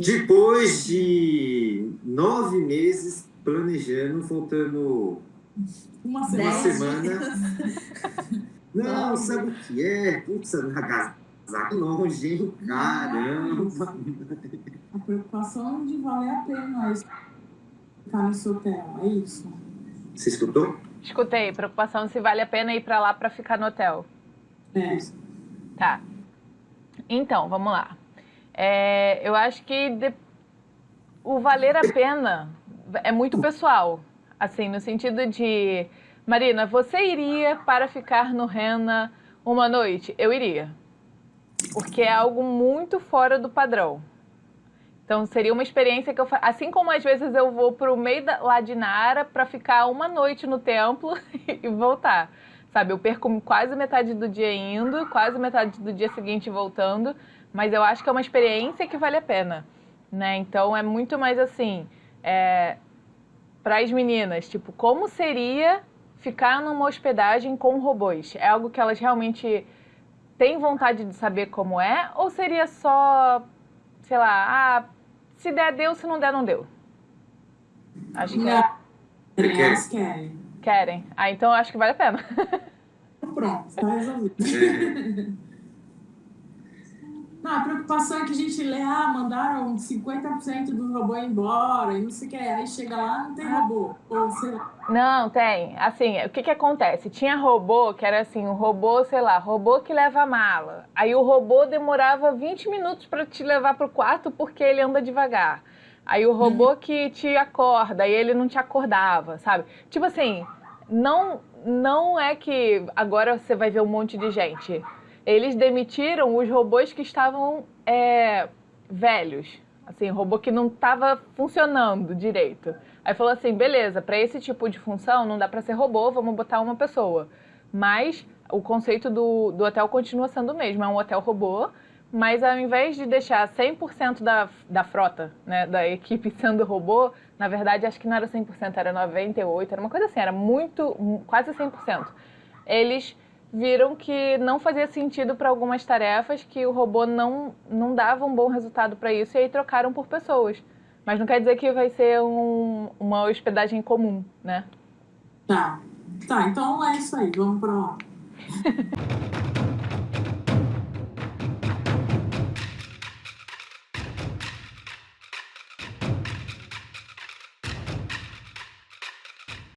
Depois de nove meses planejando, faltando Uma uma semana. semana. Não, sabe o que é? Putz, agasalho longe, hein? Caramba! A preocupação de valer a pena ficar nesse hotel, é isso? Você escutou? Escutei, preocupação se vale a pena ir pra lá pra ficar no hotel. É. Tá. Então, vamos lá. É, eu acho que de- o valer a pena é muito pessoal. Assim, no sentido de... Marina, você iria para ficar no Rena uma noite? Eu iria. Porque é algo muito fora do padrão. Então, seria uma experiência que eu... Assim como às vezes eu vou pro meio da, lá de Nara para ficar uma noite no templo e voltar. Sabe, eu perco quase metade do dia indo, quase metade do dia seguinte voltando, mas eu acho que é uma experiência que vale a pena, né? Então é muito mais assim, é, para as meninas, tipo, como seria ficar numa hospedagem com robôs? É algo que elas realmente têm vontade de saber como é? Ou seria só, sei lá, ah, se der, deu, se não der, não deu? Acho que é- Não, quer? elas querem. querem. Ah, então eu acho que vale a pena. Pronto, está resolvido. Não, a preocupação é que a gente lê, ah, mandaram 50% do robô embora e não sei o que. Aí chega lá, não tem robô. Ou sei lá. Não, tem. Assim, o que que acontece? Tinha robô que era assim, um robô, sei lá, robô que leva a mala. Aí o robô demorava 20 minutos para te levar pro quarto porque ele anda devagar. Aí o robô que te acorda, aí ele não te acordava, sabe? Tipo assim, não não é que agora você vai ver um monte de gente. Eles demitiram os robôs que estavam é, velhos. Assim, robô que não estava funcionando direito. Aí falou assim, beleza, para esse tipo de função não dá para ser robô, vamos botar uma pessoa. Mas o conceito do, do hotel continua sendo o mesmo, é um hotel robô, mas ao invés de deixar 100% da, da frota, né, da equipe sendo robô, na verdade acho que não era 100%, era 98%, era uma coisa assim, era muito, quase 100%. Eles viram que não fazia sentido para algumas tarefas, que o robô não, não dava um bom resultado para isso, e aí trocaram por pessoas. Mas não quer dizer que vai ser um- uma hospedagem comum, né? Tá. Tá, então é isso aí. Vamos lá.